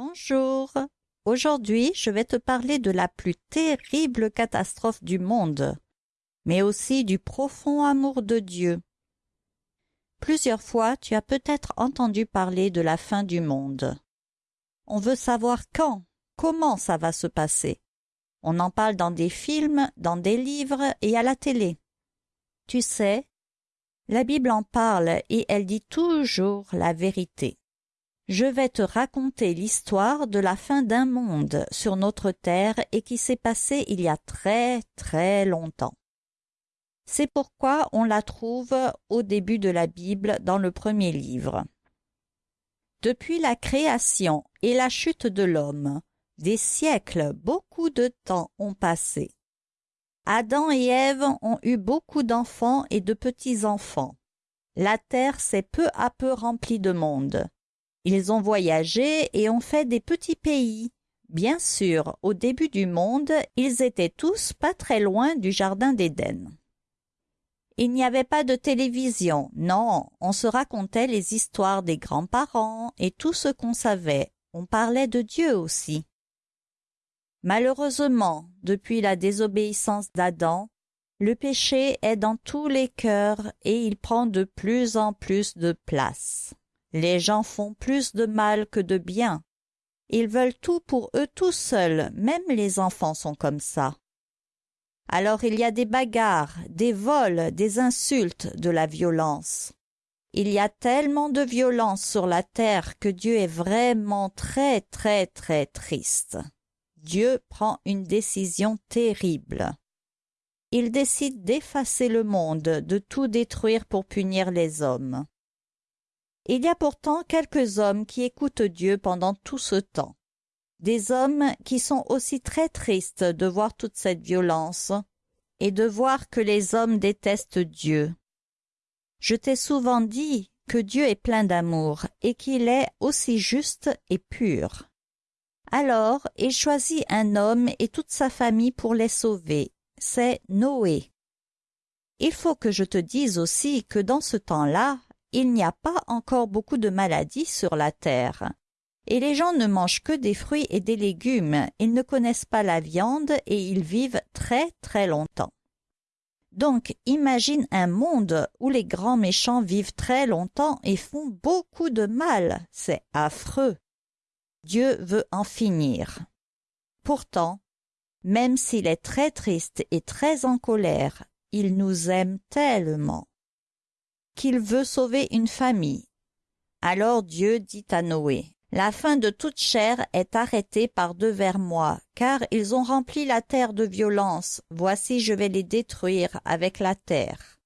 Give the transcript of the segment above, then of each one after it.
Bonjour. Aujourd'hui, je vais te parler de la plus terrible catastrophe du monde, mais aussi du profond amour de Dieu. Plusieurs fois, tu as peut-être entendu parler de la fin du monde. On veut savoir quand, comment ça va se passer. On en parle dans des films, dans des livres et à la télé. Tu sais, la Bible en parle et elle dit toujours la vérité. Je vais te raconter l'histoire de la fin d'un monde sur notre terre et qui s'est passé il y a très très longtemps. C'est pourquoi on la trouve au début de la Bible dans le premier livre. Depuis la création et la chute de l'homme, des siècles, beaucoup de temps ont passé. Adam et Ève ont eu beaucoup d'enfants et de petits-enfants. La terre s'est peu à peu remplie de monde. Ils ont voyagé et ont fait des petits pays. Bien sûr, au début du monde, ils étaient tous pas très loin du Jardin d'Éden. Il n'y avait pas de télévision, non, on se racontait les histoires des grands-parents et tout ce qu'on savait. On parlait de Dieu aussi. Malheureusement, depuis la désobéissance d'Adam, le péché est dans tous les cœurs et il prend de plus en plus de place. Les gens font plus de mal que de bien. Ils veulent tout pour eux tout seuls, même les enfants sont comme ça. Alors il y a des bagarres, des vols, des insultes, de la violence. Il y a tellement de violence sur la terre que Dieu est vraiment très très très triste. Dieu prend une décision terrible. Il décide d'effacer le monde, de tout détruire pour punir les hommes. Il y a pourtant quelques hommes qui écoutent Dieu pendant tout ce temps. Des hommes qui sont aussi très tristes de voir toute cette violence et de voir que les hommes détestent Dieu. Je t'ai souvent dit que Dieu est plein d'amour et qu'il est aussi juste et pur. Alors il choisit un homme et toute sa famille pour les sauver. C'est Noé. Il faut que je te dise aussi que dans ce temps-là, il n'y a pas encore beaucoup de maladies sur la terre. Et les gens ne mangent que des fruits et des légumes, ils ne connaissent pas la viande et ils vivent très très longtemps. Donc imagine un monde où les grands méchants vivent très longtemps et font beaucoup de mal, c'est affreux. Dieu veut en finir. Pourtant, même s'il est très triste et très en colère, il nous aime tellement qu'il veut sauver une famille. Alors Dieu dit à Noé, La fin de toute chair est arrêtée par devers moi, car ils ont rempli la terre de violence, voici je vais les détruire avec la terre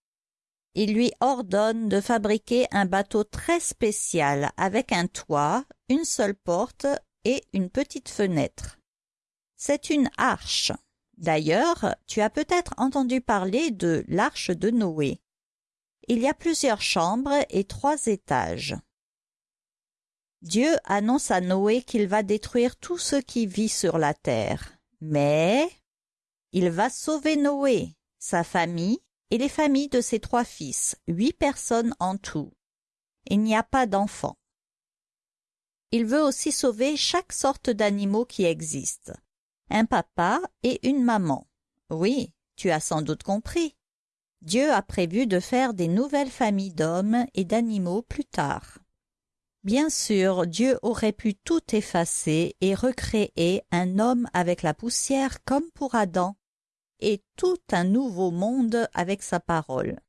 il lui ordonne de fabriquer un bateau très spécial avec un toit, une seule porte et une petite fenêtre. C'est une arche. D'ailleurs, tu as peut-être entendu parler de l'arche de Noé. Il y a plusieurs chambres et trois étages. Dieu annonce à Noé qu'il va détruire tout ce qui vit sur la terre. Mais il va sauver Noé, sa famille et les familles de ses trois fils, huit personnes en tout. Il n'y a pas d'enfants. Il veut aussi sauver chaque sorte d'animaux qui existent. Un papa et une maman. Oui, tu as sans doute compris. Dieu a prévu de faire des nouvelles familles d'hommes et d'animaux plus tard. Bien sûr, Dieu aurait pu tout effacer et recréer un homme avec la poussière comme pour Adam, et tout un nouveau monde avec sa parole.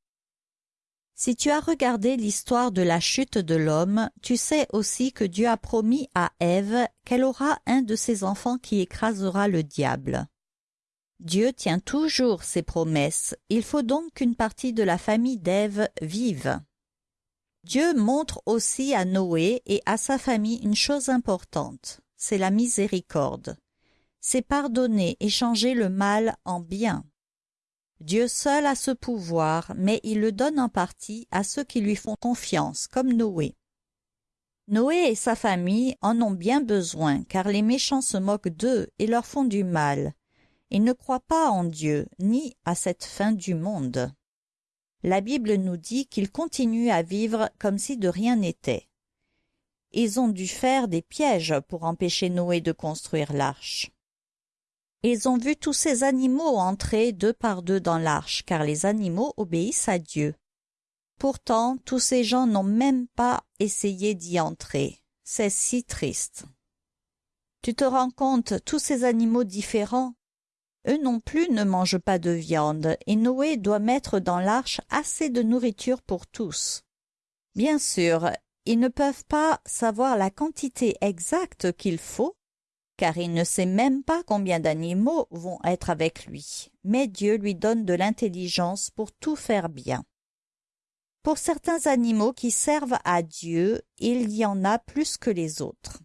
Si tu as regardé l'histoire de la chute de l'homme, tu sais aussi que Dieu a promis à Ève qu'elle aura un de ses enfants qui écrasera le diable. Dieu tient toujours ses promesses, il faut donc qu'une partie de la famille d'Ève vive. Dieu montre aussi à Noé et à sa famille une chose importante, c'est la miséricorde c'est pardonner et changer le mal en bien. Dieu seul a ce pouvoir, mais il le donne en partie à ceux qui lui font confiance, comme Noé. Noé et sa famille en ont bien besoin, car les méchants se moquent d'eux et leur font du mal. Ils ne croient pas en Dieu, ni à cette fin du monde. La Bible nous dit qu'ils continuent à vivre comme si de rien n'était. ils ont dû faire des pièges pour empêcher Noé de construire l'arche. Ils ont vu tous ces animaux entrer deux par deux dans l'arche, car les animaux obéissent à Dieu. Pourtant, tous ces gens n'ont même pas essayé d'y entrer. C'est si triste. Tu te rends compte, tous ces animaux différents, eux non plus ne mangent pas de viande, et Noé doit mettre dans l'arche assez de nourriture pour tous. Bien sûr, ils ne peuvent pas savoir la quantité exacte qu'il faut, car il ne sait même pas combien d'animaux vont être avec lui, mais Dieu lui donne de l'intelligence pour tout faire bien. Pour certains animaux qui servent à Dieu, il y en a plus que les autres.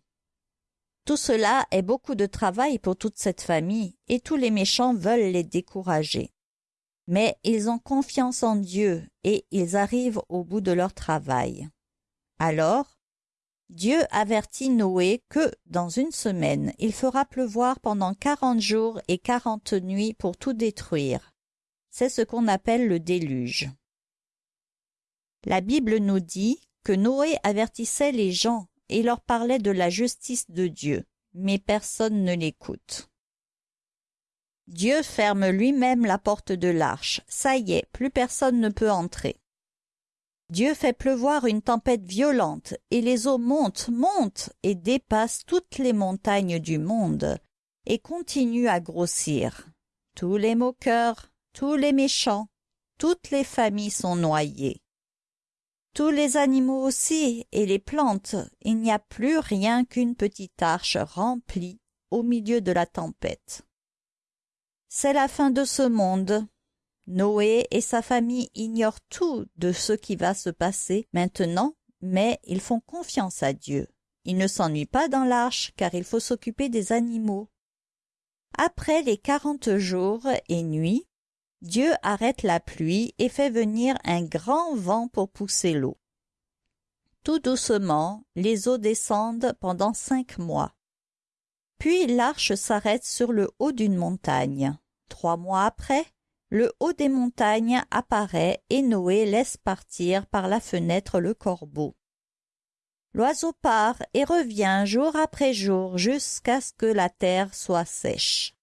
Tout cela est beaucoup de travail pour toute cette famille, et tous les méchants veulent les décourager. Mais ils ont confiance en Dieu, et ils arrivent au bout de leur travail. Alors, Dieu avertit Noé que, dans une semaine, il fera pleuvoir pendant quarante jours et quarante nuits pour tout détruire. C'est ce qu'on appelle le déluge. La Bible nous dit que Noé avertissait les gens et leur parlait de la justice de Dieu, mais personne ne l'écoute. Dieu ferme lui-même la porte de l'arche. Ça y est, plus personne ne peut entrer. Dieu fait pleuvoir une tempête violente, et les eaux montent, montent, et dépassent toutes les montagnes du monde, et continuent à grossir. Tous les moqueurs, tous les méchants, toutes les familles sont noyées tous les animaux aussi et les plantes, il n'y a plus rien qu'une petite arche remplie au milieu de la tempête. C'est la fin de ce monde. Noé et sa famille ignorent tout de ce qui va se passer maintenant, mais ils font confiance à Dieu. Ils ne s'ennuient pas dans l'arche car il faut s'occuper des animaux. Après les quarante jours et nuits, Dieu arrête la pluie et fait venir un grand vent pour pousser l'eau. Tout doucement, les eaux descendent pendant cinq mois. Puis l'arche s'arrête sur le haut d'une montagne. Trois mois après, le haut des montagnes apparaît et Noé laisse partir par la fenêtre le corbeau. L'oiseau part et revient jour après jour jusqu'à ce que la terre soit sèche.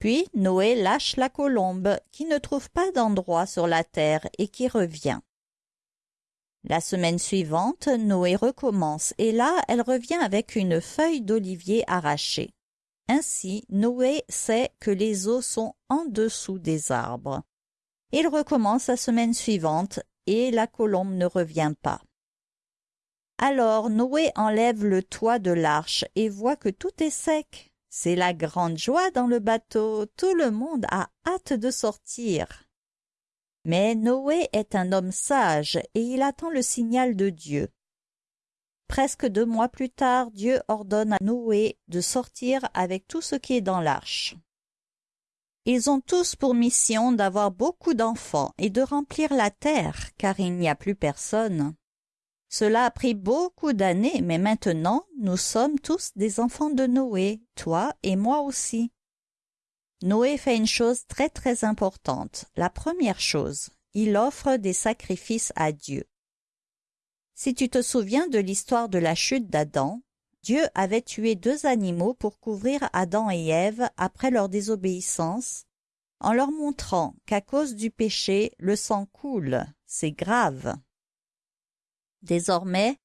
Puis Noé lâche la colombe qui ne trouve pas d'endroit sur la terre et qui revient. La semaine suivante, Noé recommence et là elle revient avec une feuille d'olivier arrachée. Ainsi, Noé sait que les eaux sont en dessous des arbres. Il recommence la semaine suivante et la colombe ne revient pas. Alors Noé enlève le toit de l'arche et voit que tout est sec. C'est la grande joie dans le bateau, tout le monde a hâte de sortir. Mais Noé est un homme sage et il attend le signal de Dieu. Presque deux mois plus tard, Dieu ordonne à Noé de sortir avec tout ce qui est dans l'arche. Ils ont tous pour mission d'avoir beaucoup d'enfants et de remplir la terre, car il n'y a plus personne. Cela a pris beaucoup d'années, mais maintenant nous sommes tous des enfants de Noé, toi et moi aussi. Noé fait une chose très très importante. La première chose, il offre des sacrifices à Dieu. Si tu te souviens de l'histoire de la chute d'Adam, Dieu avait tué deux animaux pour couvrir Adam et Ève après leur désobéissance, en leur montrant qu'à cause du péché, le sang coule, c'est grave. Désormais,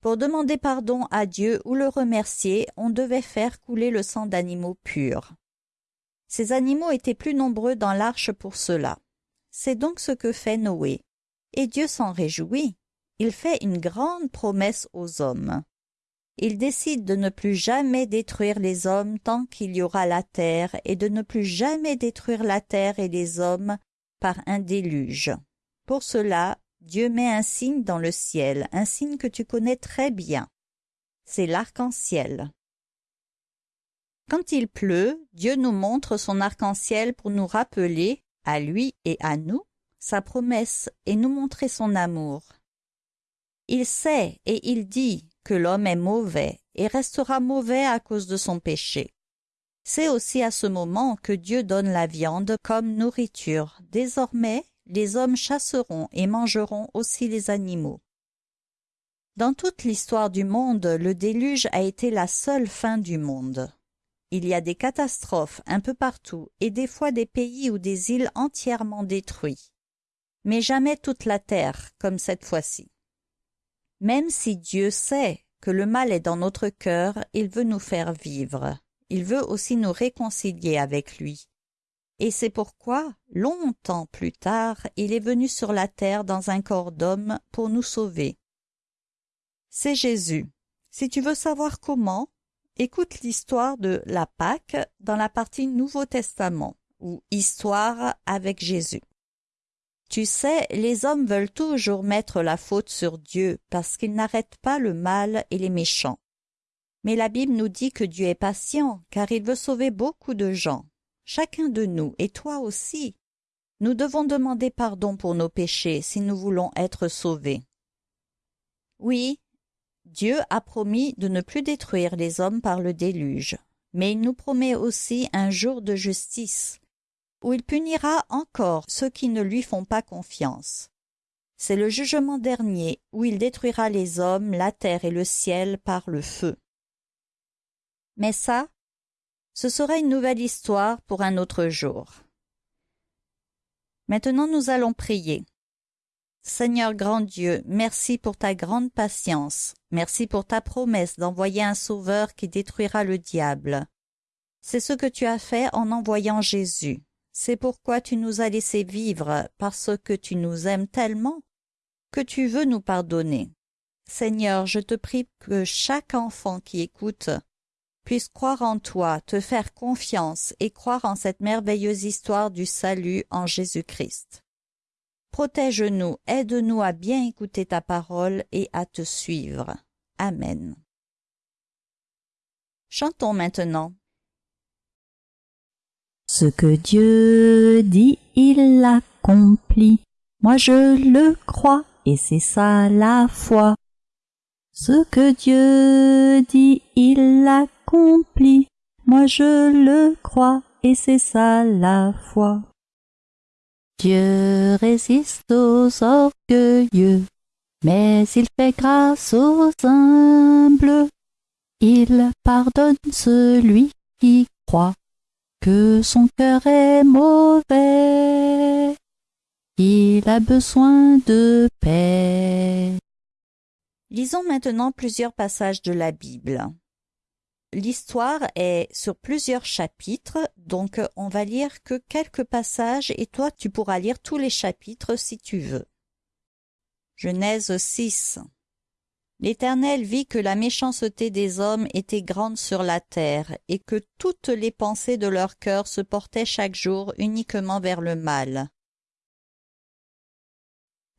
pour demander pardon à Dieu ou le remercier, on devait faire couler le sang d'animaux purs. Ces animaux étaient plus nombreux dans l'arche pour cela. C'est donc ce que fait Noé. Et Dieu s'en réjouit. Il fait une grande promesse aux hommes. Il décide de ne plus jamais détruire les hommes tant qu'il y aura la terre et de ne plus jamais détruire la terre et les hommes par un déluge. Pour cela, Dieu met un signe dans le ciel, un signe que tu connais très bien. C'est l'arc-en-ciel. Quand il pleut, Dieu nous montre son arc-en-ciel pour nous rappeler, à lui et à nous, sa promesse et nous montrer son amour. Il sait et il dit que l'homme est mauvais et restera mauvais à cause de son péché. C'est aussi à ce moment que Dieu donne la viande comme nourriture. Désormais, les hommes chasseront et mangeront aussi les animaux. Dans toute l'histoire du monde, le déluge a été la seule fin du monde. Il y a des catastrophes un peu partout et des fois des pays ou des îles entièrement détruits. Mais jamais toute la terre, comme cette fois-ci. Même si Dieu sait que le mal est dans notre cœur, il veut nous faire vivre. Il veut aussi nous réconcilier avec lui. Et c'est pourquoi, longtemps plus tard, il est venu sur la terre dans un corps d'homme pour nous sauver. C'est Jésus. Si tu veux savoir comment, écoute l'histoire de la Pâque dans la partie Nouveau Testament, ou Histoire avec Jésus. Tu sais, les hommes veulent toujours mettre la faute sur Dieu parce qu'ils n'arrêtent pas le mal et les méchants. Mais la Bible nous dit que Dieu est patient, car il veut sauver beaucoup de gens. Chacun de nous, et toi aussi. Nous devons demander pardon pour nos péchés si nous voulons être sauvés. Oui, Dieu a promis de ne plus détruire les hommes par le déluge, mais il nous promet aussi un jour de justice, où il punira encore ceux qui ne lui font pas confiance. C'est le jugement dernier, où il détruira les hommes, la terre et le ciel par le feu. Mais ça, ce sera une nouvelle histoire pour un autre jour. Maintenant nous allons prier. Seigneur grand Dieu, merci pour ta grande patience, merci pour ta promesse d'envoyer un sauveur qui détruira le diable. C'est ce que tu as fait en envoyant Jésus. C'est pourquoi tu nous as laissé vivre, parce que tu nous aimes tellement que tu veux nous pardonner. Seigneur, je te prie que chaque enfant qui écoute puisse croire en toi, te faire confiance et croire en cette merveilleuse histoire du salut en Jésus-Christ. Protège-nous, aide-nous à bien écouter ta parole et à te suivre. Amen. Chantons maintenant. Ce que Dieu dit, il l'accomplit. Moi je le crois, et c'est ça la foi. Ce que Dieu dit, il l'accomplit. Moi je le crois, et c'est ça la foi. Dieu résiste aux orgueilleux, mais il fait grâce aux humbles. Il pardonne celui qui croit que son cœur est mauvais. Il a besoin de paix. Lisons maintenant plusieurs passages de la Bible. L'histoire est sur plusieurs chapitres, donc on va lire que quelques passages et toi tu pourras lire tous les chapitres si tu veux. Genèse 6 L'Éternel vit que la méchanceté des hommes était grande sur la terre, et que toutes les pensées de leur cœur se portaient chaque jour uniquement vers le mal.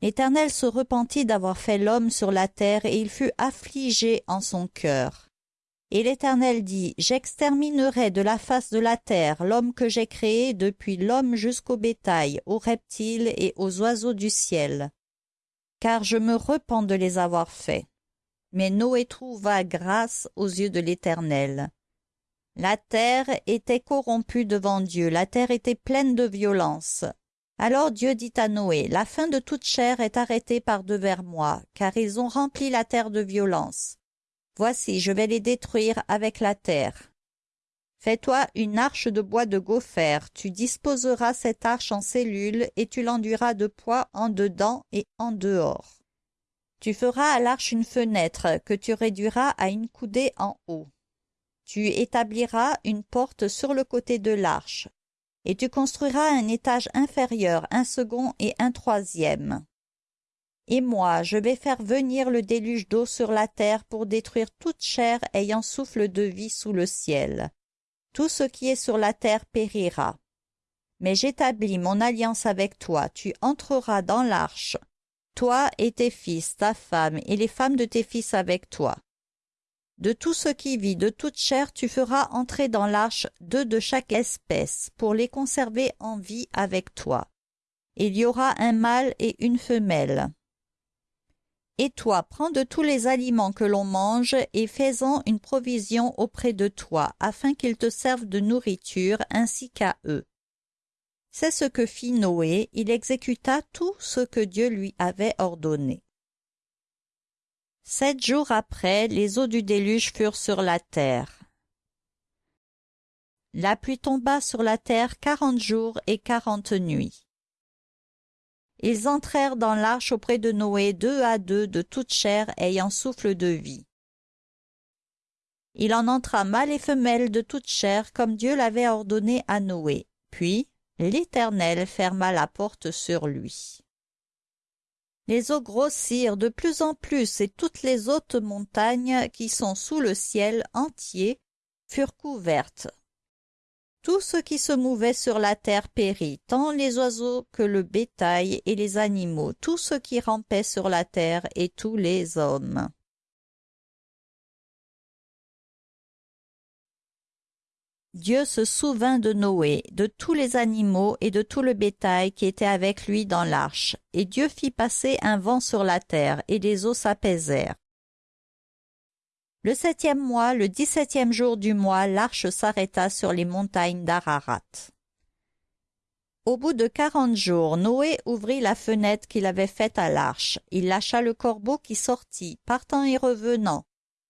L'Éternel se repentit d'avoir fait l'homme sur la terre, et il fut affligé en son cœur. Et l'Éternel dit, J'exterminerai de la face de la terre l'homme que j'ai créé depuis l'homme jusqu'au bétail, aux reptiles et aux oiseaux du ciel, car je me repens de les avoir faits. Mais Noé trouva grâce aux yeux de l'Éternel. La terre était corrompue devant Dieu, la terre était pleine de violence. Alors Dieu dit à Noé, La fin de toute chair est arrêtée par devers moi, car ils ont rempli la terre de violence. Voici, je vais les détruire avec la terre. Fais-toi une arche de bois de gopher, tu disposeras cette arche en cellules, et tu l'enduiras de poids en dedans et en dehors. Tu feras à l'arche une fenêtre que tu réduiras à une coudée en haut. Tu établiras une porte sur le côté de l'arche, et tu construiras un étage inférieur, un second et un troisième. Et moi, je vais faire venir le déluge d'eau sur la terre pour détruire toute chair ayant souffle de vie sous le ciel. Tout ce qui est sur la terre périra. Mais j'établis mon alliance avec toi, tu entreras dans l'arche, toi et tes fils, ta femme, et les femmes de tes fils avec toi. De tout ce qui vit, de toute chair, tu feras entrer dans l'arche deux de chaque espèce, pour les conserver en vie avec toi. Il y aura un mâle et une femelle. Et toi, prends de tous les aliments que l'on mange et fais-en une provision auprès de toi, afin qu'ils te servent de nourriture ainsi qu'à eux. C'est ce que fit Noé, il exécuta tout ce que Dieu lui avait ordonné. Sept jours après, les eaux du déluge furent sur la terre. La pluie tomba sur la terre quarante jours et quarante nuits. Ils entrèrent dans l'arche auprès de Noé deux à deux de toute chair ayant souffle de vie. Il en entra mâle et femelle de toute chair comme Dieu l'avait ordonné à Noé. Puis l'Éternel ferma la porte sur lui. Les eaux grossirent de plus en plus et toutes les hautes montagnes qui sont sous le ciel entier furent couvertes. Tout ce qui se mouvait sur la terre périt, tant les oiseaux que le bétail et les animaux, tout ce qui rampait sur la terre et tous les hommes. Dieu se souvint de Noé, de tous les animaux et de tout le bétail qui était avec lui dans l'arche, et Dieu fit passer un vent sur la terre, et les eaux s'apaisèrent. Le septième mois, le dix-septième jour du mois, l'arche s'arrêta sur les montagnes d'Ararat. Au bout de quarante jours, Noé ouvrit la fenêtre qu'il avait faite à l'arche. Il lâcha le corbeau qui sortit, partant et revenant,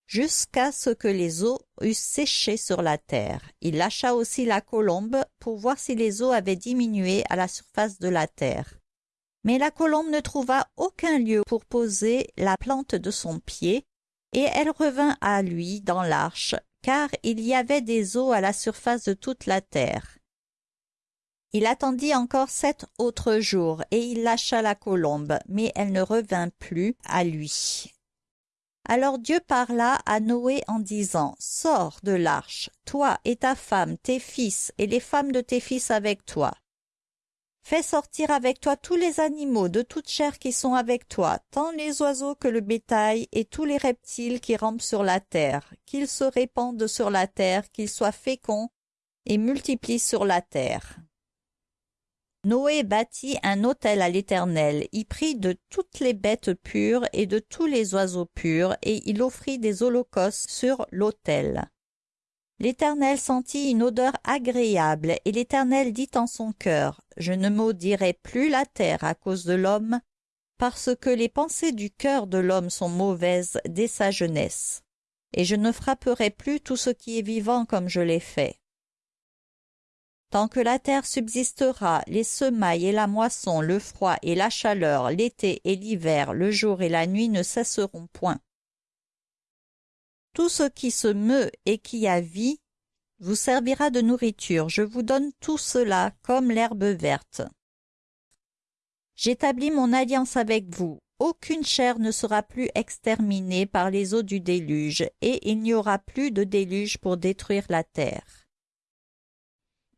jusqu'à ce que les eaux eussent séché sur la terre. Il lâcha aussi la colombe pour voir si les eaux avaient diminué à la surface de la terre. Mais la colombe ne trouva aucun lieu pour poser la plante de son pied, et elle revint à lui dans l'arche, car il y avait des eaux à la surface de toute la terre. Il attendit encore sept autres jours, et il lâcha la colombe, mais elle ne revint plus à lui. Alors Dieu parla à Noé en disant, Sors de l'arche, toi et ta femme, tes fils, et les femmes de tes fils avec toi. Fais sortir avec toi tous les animaux de toute chair qui sont avec toi, tant les oiseaux que le bétail, et tous les reptiles qui rampent sur la terre, qu'ils se répandent sur la terre, qu'ils soient féconds et multiplient sur la terre. Noé bâtit un autel à l'Éternel, y prit de toutes les bêtes pures et de tous les oiseaux purs, et il offrit des holocaustes sur l'autel. L'Éternel sentit une odeur agréable, et l'Éternel dit en son cœur, Je ne maudirai plus la terre à cause de l'homme, parce que les pensées du cœur de l'homme sont mauvaises dès sa jeunesse, et je ne frapperai plus tout ce qui est vivant comme je l'ai fait. Tant que la terre subsistera, les semailles et la moisson, le froid et la chaleur, l'été et l'hiver, le jour et la nuit ne cesseront point. Tout ce qui se meut et qui a vie vous servira de nourriture. Je vous donne tout cela comme l'herbe verte. J'établis mon alliance avec vous. Aucune chair ne sera plus exterminée par les eaux du déluge, et il n'y aura plus de déluge pour détruire la terre.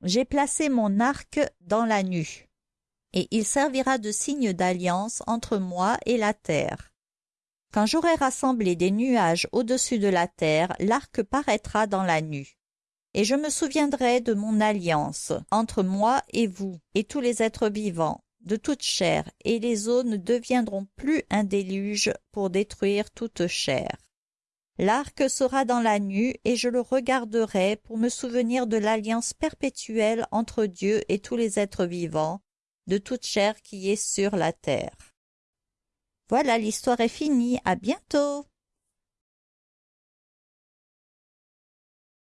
J'ai placé mon arc dans la nue, et il servira de signe d'alliance entre moi et la terre. Quand j'aurai rassemblé des nuages au-dessus de la terre, l'arc paraîtra dans la nue. Et je me souviendrai de mon alliance entre moi et vous et tous les êtres vivants, de toute chair, et les eaux ne deviendront plus un déluge pour détruire toute chair. L'arc sera dans la nue, et je le regarderai pour me souvenir de l'alliance perpétuelle entre Dieu et tous les êtres vivants, de toute chair qui est sur la terre. Voilà, l'histoire est finie. À bientôt.